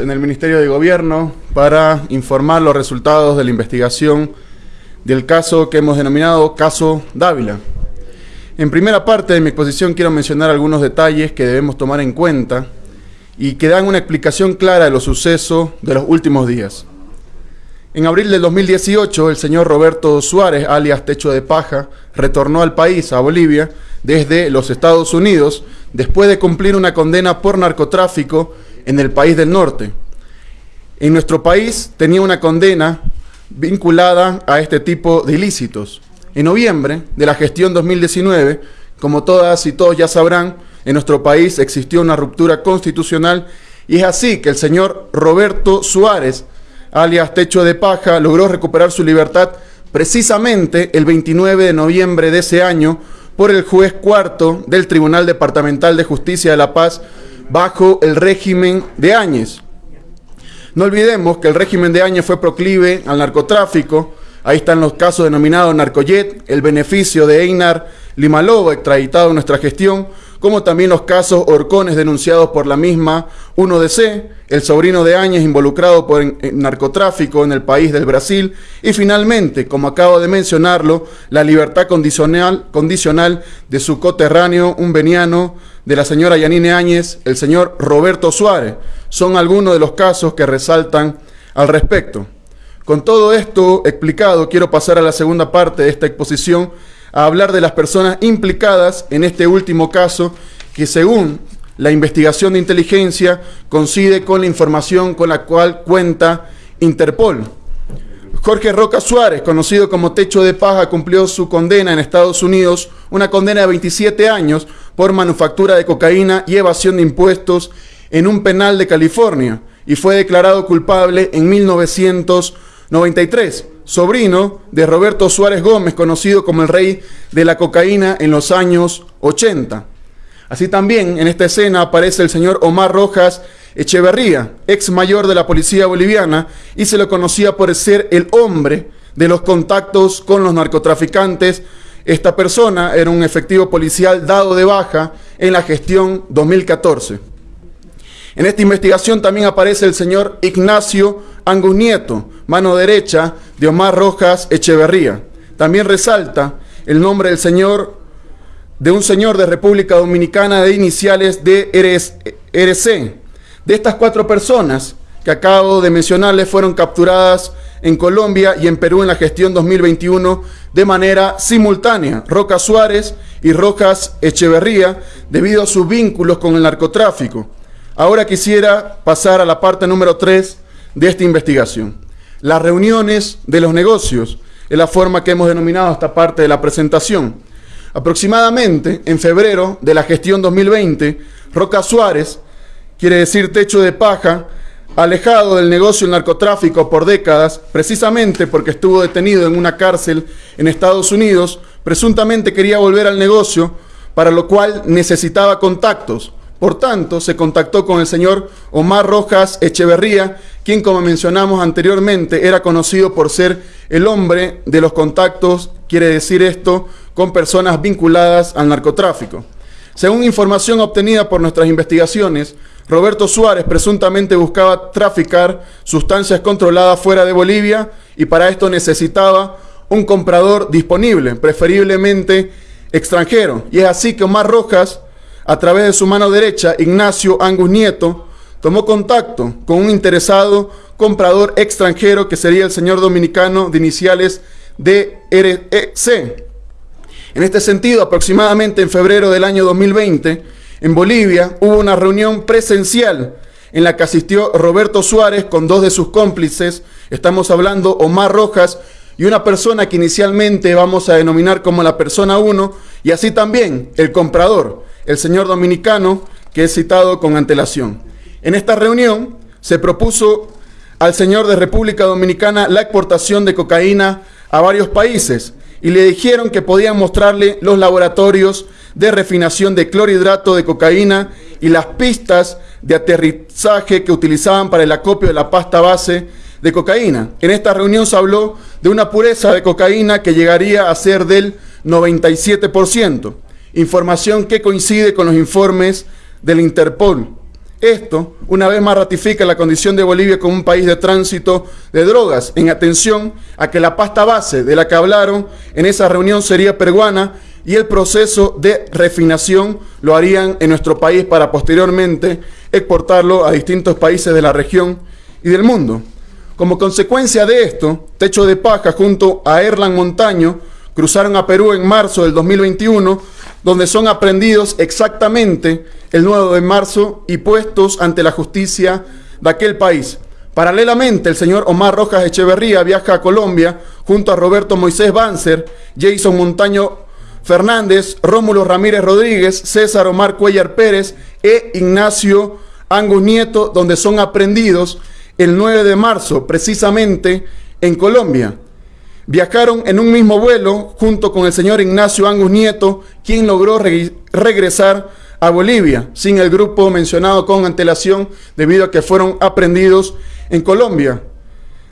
en el Ministerio de Gobierno para informar los resultados de la investigación del caso que hemos denominado Caso Dávila. En primera parte de mi exposición quiero mencionar algunos detalles que debemos tomar en cuenta y que dan una explicación clara de los sucesos de los últimos días. En abril del 2018, el señor Roberto Suárez, alias Techo de Paja, retornó al país, a Bolivia, desde los Estados Unidos, después de cumplir una condena por narcotráfico en el país del norte. En nuestro país tenía una condena vinculada a este tipo de ilícitos. En noviembre de la gestión 2019, como todas y todos ya sabrán, en nuestro país existió una ruptura constitucional y es así que el señor Roberto Suárez, alias Techo de Paja, logró recuperar su libertad precisamente el 29 de noviembre de ese año por el juez cuarto del Tribunal Departamental de Justicia de La Paz bajo el régimen de Áñez. No olvidemos que el régimen de Áñez fue proclive al narcotráfico. Ahí están los casos denominados Narcojet, el beneficio de Einar Limaloba, extraditado en nuestra gestión, como también los casos Orcones denunciados por la misma 1DC, el sobrino de Áñez involucrado por narcotráfico en el país del Brasil, y finalmente, como acabo de mencionarlo, la libertad condicional, condicional de su coterráneo, un veniano de la señora Yanine Áñez, el señor Roberto Suárez. Son algunos de los casos que resaltan al respecto. Con todo esto explicado, quiero pasar a la segunda parte de esta exposición, a hablar de las personas implicadas en este último caso que según la investigación de inteligencia coincide con la información con la cual cuenta Interpol. Jorge Roca Suárez, conocido como Techo de Paja, cumplió su condena en Estados Unidos, una condena de 27 años por manufactura de cocaína y evasión de impuestos en un penal de California y fue declarado culpable en 1993 sobrino de Roberto Suárez Gómez, conocido como el rey de la cocaína en los años 80. Así también en esta escena aparece el señor Omar Rojas Echeverría, ex mayor de la policía boliviana, y se lo conocía por ser el hombre de los contactos con los narcotraficantes. Esta persona era un efectivo policial dado de baja en la gestión 2014. En esta investigación también aparece el señor Ignacio Angus Nieto, mano derecha de Omar Rojas Echeverría. También resalta el nombre del señor, de un señor de República Dominicana de iniciales de RC. De estas cuatro personas que acabo de mencionarles fueron capturadas en Colombia y en Perú en la gestión 2021 de manera simultánea, Roca Suárez y Rojas Echeverría, debido a sus vínculos con el narcotráfico. Ahora quisiera pasar a la parte número 3 de esta investigación. Las reuniones de los negocios es la forma que hemos denominado esta parte de la presentación. Aproximadamente en febrero de la gestión 2020, Roca Suárez, quiere decir techo de paja, alejado del negocio narcotráfico por décadas, precisamente porque estuvo detenido en una cárcel en Estados Unidos, presuntamente quería volver al negocio, para lo cual necesitaba contactos, por tanto, se contactó con el señor Omar Rojas Echeverría, quien, como mencionamos anteriormente, era conocido por ser el hombre de los contactos, quiere decir esto, con personas vinculadas al narcotráfico. Según información obtenida por nuestras investigaciones, Roberto Suárez presuntamente buscaba traficar sustancias controladas fuera de Bolivia y para esto necesitaba un comprador disponible, preferiblemente extranjero. Y es así que Omar Rojas a través de su mano derecha, Ignacio Angus Nieto, tomó contacto con un interesado comprador extranjero que sería el señor dominicano de iniciales DREC. En este sentido, aproximadamente en febrero del año 2020, en Bolivia hubo una reunión presencial en la que asistió Roberto Suárez con dos de sus cómplices, estamos hablando Omar Rojas y una persona que inicialmente vamos a denominar como la persona 1, y así también el comprador, el señor dominicano que es citado con antelación. En esta reunión se propuso al señor de República Dominicana la exportación de cocaína a varios países y le dijeron que podían mostrarle los laboratorios de refinación de clorhidrato de cocaína y las pistas de aterrizaje que utilizaban para el acopio de la pasta base de cocaína. En esta reunión se habló de una pureza de cocaína que llegaría a ser del 97% información que coincide con los informes del Interpol. Esto, una vez más, ratifica la condición de Bolivia como un país de tránsito de drogas, en atención a que la pasta base de la que hablaron en esa reunión sería peruana y el proceso de refinación lo harían en nuestro país para posteriormente exportarlo a distintos países de la región y del mundo. Como consecuencia de esto, Techo de Paja junto a Erlan Montaño cruzaron a Perú en marzo del 2021, donde son aprendidos exactamente el 9 de marzo y puestos ante la justicia de aquel país. Paralelamente, el señor Omar Rojas Echeverría viaja a Colombia junto a Roberto Moisés Banzer, Jason Montaño Fernández, Rómulo Ramírez Rodríguez, César Omar Cuellar Pérez e Ignacio Angus Nieto, donde son aprendidos el 9 de marzo, precisamente en Colombia. Viajaron en un mismo vuelo junto con el señor Ignacio Angus Nieto, quien logró regresar a Bolivia, sin el grupo mencionado con antelación, debido a que fueron aprendidos en Colombia.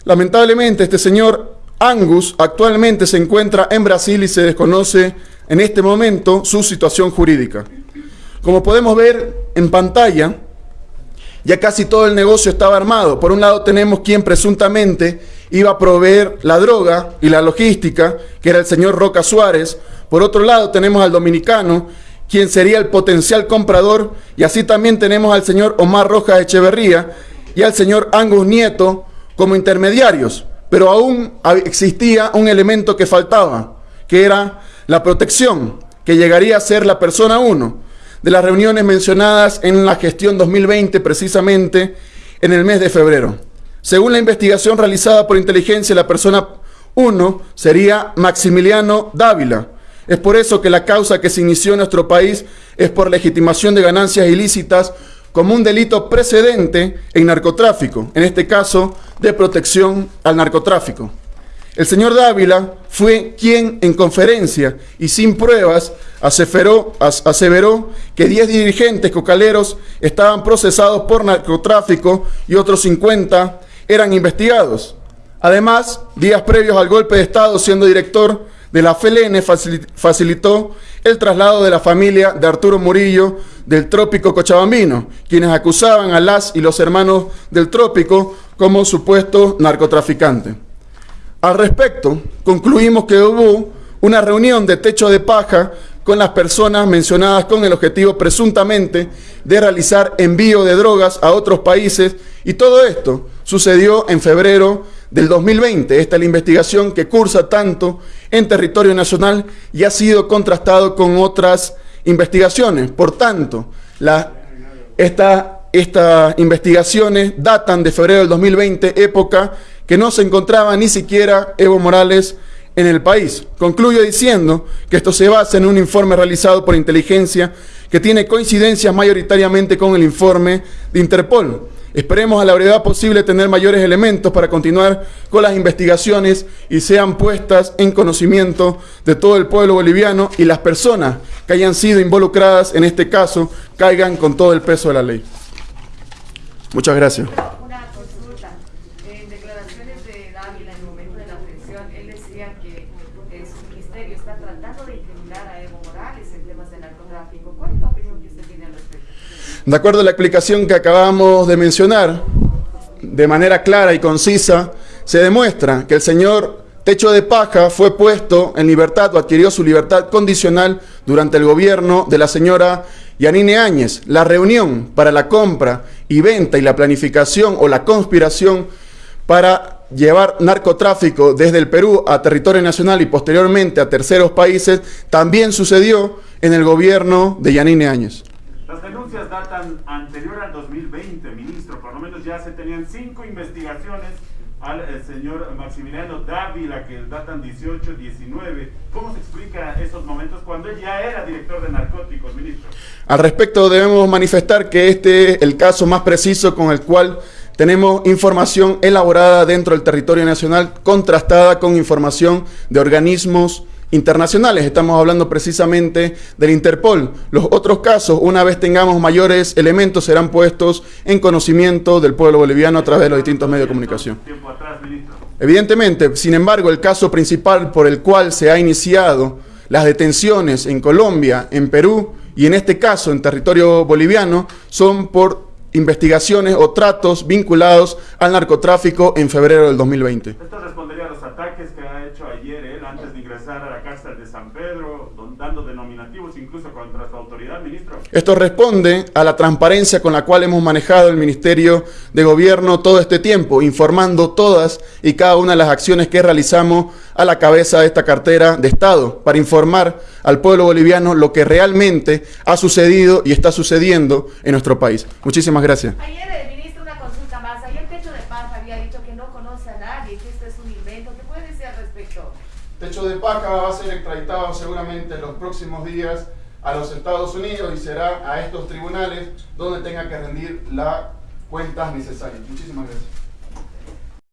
Lamentablemente, este señor Angus actualmente se encuentra en Brasil y se desconoce en este momento su situación jurídica. Como podemos ver en pantalla, ya casi todo el negocio estaba armado. Por un lado tenemos quien presuntamente iba a proveer la droga y la logística, que era el señor Roca Suárez. Por otro lado tenemos al dominicano, quien sería el potencial comprador, y así también tenemos al señor Omar Rojas Echeverría y al señor Angus Nieto como intermediarios. Pero aún existía un elemento que faltaba, que era la protección, que llegaría a ser la persona uno de las reuniones mencionadas en la gestión 2020, precisamente en el mes de febrero. Según la investigación realizada por inteligencia, la persona 1 sería Maximiliano Dávila. Es por eso que la causa que se inició en nuestro país es por legitimación de ganancias ilícitas como un delito precedente en narcotráfico, en este caso de protección al narcotráfico. El señor Dávila fue quien en conferencia y sin pruebas aseveró, que 10 dirigentes cocaleros estaban procesados por narcotráfico y otros 50 eran investigados. Además, días previos al golpe de Estado, siendo director de la FLN, facilitó el traslado de la familia de Arturo Murillo del Trópico Cochabambino, quienes acusaban a las y los hermanos del Trópico como supuestos narcotraficantes. Al respecto, concluimos que hubo una reunión de techo de paja con las personas mencionadas con el objetivo presuntamente de realizar envío de drogas a otros países y todo esto sucedió en febrero del 2020. Esta es la investigación que cursa tanto en territorio nacional y ha sido contrastado con otras investigaciones. Por tanto, estas investigaciones datan de febrero del 2020, época que no se encontraba ni siquiera Evo Morales en el país. Concluyo diciendo que esto se basa en un informe realizado por inteligencia que tiene coincidencias mayoritariamente con el informe de Interpol. Esperemos a la brevedad posible tener mayores elementos para continuar con las investigaciones y sean puestas en conocimiento de todo el pueblo boliviano y las personas que hayan sido involucradas en este caso caigan con todo el peso de la ley. Muchas gracias. De acuerdo a la explicación que acabamos de mencionar, de manera clara y concisa, se demuestra que el señor Techo de Paja fue puesto en libertad o adquirió su libertad condicional durante el gobierno de la señora Yanine Áñez. La reunión para la compra y venta y la planificación o la conspiración para llevar narcotráfico desde el Perú a territorio nacional y posteriormente a terceros países también sucedió en el gobierno de Yanine Áñez. Denuncias datan anterior al 2020, ministro. Por lo menos ya se tenían cinco investigaciones al eh, señor Maximiliano Dávila, que datan 18, 19. ¿Cómo se explica esos momentos cuando él ya era director de narcóticos, ministro? Al respecto debemos manifestar que este es el caso más preciso con el cual tenemos información elaborada dentro del territorio nacional, contrastada con información de organismos internacionales. Estamos hablando precisamente del Interpol. Los otros casos, una vez tengamos mayores elementos, serán puestos en conocimiento del pueblo boliviano a través de los distintos medios de comunicación. Evidentemente, sin embargo, el caso principal por el cual se ha iniciado las detenciones en Colombia, en Perú y en este caso en territorio boliviano son por investigaciones o tratos vinculados al narcotráfico en febrero del 2020. Esto respondería a los ataques que ha hecho ayer él antes de ingresar a la cárcel de San Pedro, dando denominativos incluso contra su autoridad, ministro. Esto responde a la transparencia con la cual hemos manejado el Ministerio de Gobierno todo este tiempo, informando todas y cada una de las acciones que realizamos a la cabeza de esta cartera de Estado, para informar al pueblo boliviano lo que realmente ha sucedido y está sucediendo en nuestro país. Muchísimas gracias. Ayer, eh, ministro, una consulta más. Ayer Techo de Paz había dicho que no conoce a nadie, que esto es un invento. ¿Qué puede decir al respecto? Techo de Paca va a ser extraditado seguramente en los próximos días a los Estados Unidos y será a estos tribunales donde tenga que rendir las cuentas necesarias. Muchísimas gracias.